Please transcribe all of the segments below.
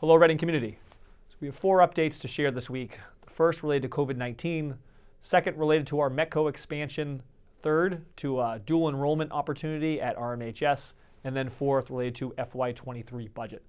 Hello, Reading community. So we have four updates to share this week. The first related to COVID-19, second related to our METCO expansion, third to a dual enrollment opportunity at RMHS, and then fourth related to FY23 budget.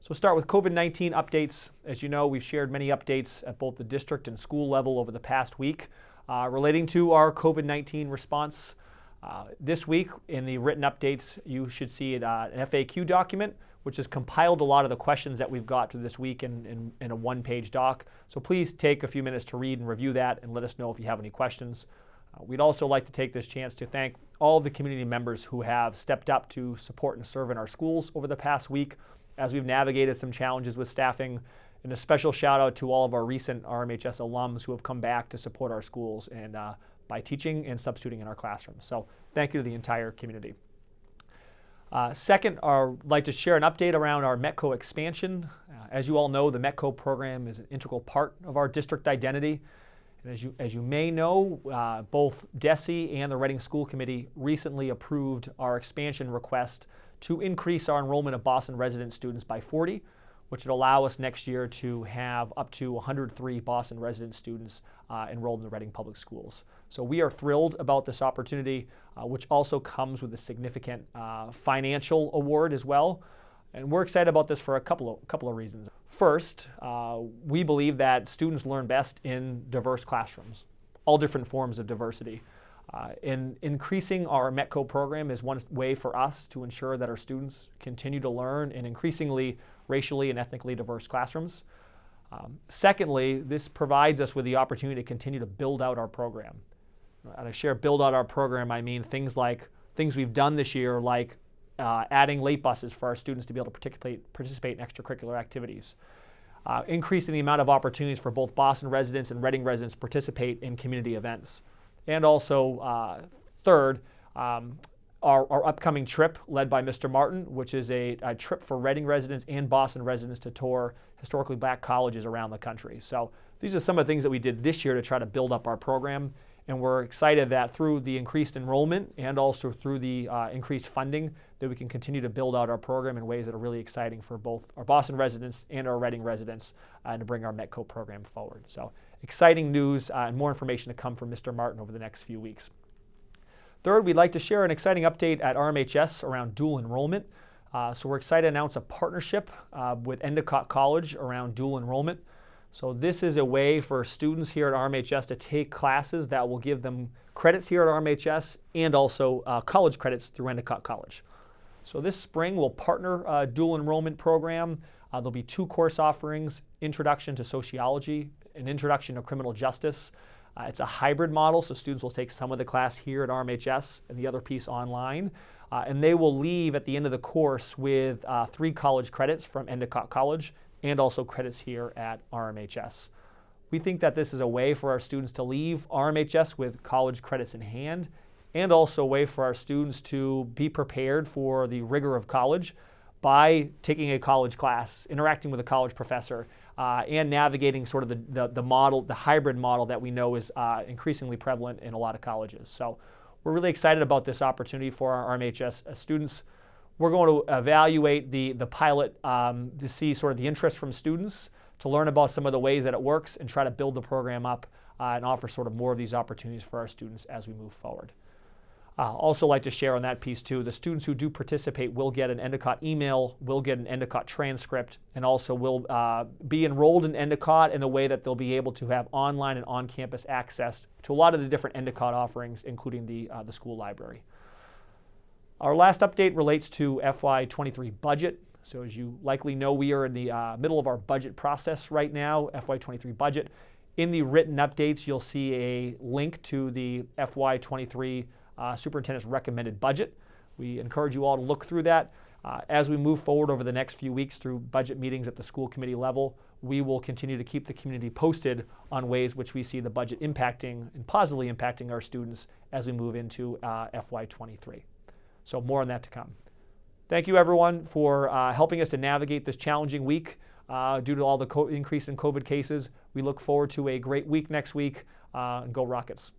So start with COVID-19 updates. As you know, we've shared many updates at both the district and school level over the past week uh, relating to our COVID-19 response. Uh, this week in the written updates, you should see uh, an FAQ document which has compiled a lot of the questions that we've got to this week in, in, in a one-page doc. So please take a few minutes to read and review that and let us know if you have any questions. Uh, we'd also like to take this chance to thank all the community members who have stepped up to support and serve in our schools over the past week as we've navigated some challenges with staffing. And a special shout out to all of our recent RMHS alums who have come back to support our schools and uh, by teaching and substituting in our classrooms. So thank you to the entire community. Uh, second, I'd like to share an update around our METCO expansion. Uh, as you all know, the METCO program is an integral part of our district identity. And as you, as you may know, uh, both DESE and the Reading School Committee recently approved our expansion request to increase our enrollment of Boston resident students by 40 which would allow us next year to have up to 103 Boston resident students uh, enrolled in the Reading Public Schools. So we are thrilled about this opportunity, uh, which also comes with a significant uh, financial award as well. And we're excited about this for a couple of, couple of reasons. First, uh, we believe that students learn best in diverse classrooms, all different forms of diversity. Uh, in increasing our METCO program is one way for us to ensure that our students continue to learn in increasingly racially and ethnically diverse classrooms. Um, secondly, this provides us with the opportunity to continue to build out our program. And I share build out our program, I mean things like things we've done this year, like uh, adding late buses for our students to be able to participate, participate in extracurricular activities. Uh, increasing the amount of opportunities for both Boston residents and Reading residents to participate in community events. And also, uh, third, um, our, our, upcoming trip led by Mr. Martin, which is a, a, trip for Reading residents and Boston residents to tour historically black colleges around the country. So these are some of the things that we did this year to try to build up our program. And we're excited that through the increased enrollment and also through the uh, increased funding that we can continue to build out our program in ways that are really exciting for both our Boston residents and our Reading residents uh, and to bring our METCO program forward. So exciting news uh, and more information to come from Mr. Martin over the next few weeks. Third, we'd like to share an exciting update at RMHS around dual enrollment. Uh, so we're excited to announce a partnership uh, with Endicott College around dual enrollment. So this is a way for students here at RMHS to take classes that will give them credits here at RMHS and also uh, college credits through Endicott College. So this spring we'll partner a dual enrollment program. Uh, there'll be two course offerings, Introduction to Sociology and Introduction to Criminal Justice. Uh, it's a hybrid model, so students will take some of the class here at RMHS and the other piece online. Uh, and they will leave at the end of the course with uh, three college credits from Endicott College and also credits here at RMHS. We think that this is a way for our students to leave RMHS with college credits in hand and also a way for our students to be prepared for the rigor of college by taking a college class, interacting with a college professor, uh, and navigating sort of the, the, the, model, the hybrid model that we know is uh, increasingly prevalent in a lot of colleges. So we're really excited about this opportunity for our RMHS students. We're going to evaluate the, the pilot um, to see sort of the interest from students, to learn about some of the ways that it works and try to build the program up uh, and offer sort of more of these opportunities for our students as we move forward. Uh, also like to share on that piece too, the students who do participate will get an Endicott email, will get an Endicott transcript, and also will uh, be enrolled in Endicott in a way that they'll be able to have online and on-campus access to a lot of the different Endicott offerings, including the, uh, the school library. Our last update relates to FY23 budget. So as you likely know, we are in the uh, middle of our budget process right now, FY23 budget. In the written updates, you'll see a link to the FY23 uh, superintendent's recommended budget. We encourage you all to look through that. Uh, as we move forward over the next few weeks through budget meetings at the school committee level, we will continue to keep the community posted on ways which we see the budget impacting and positively impacting our students as we move into uh, FY23. So more on that to come. Thank you everyone for uh, helping us to navigate this challenging week uh, due to all the increase in COVID cases. We look forward to a great week next week. Uh, go Rockets.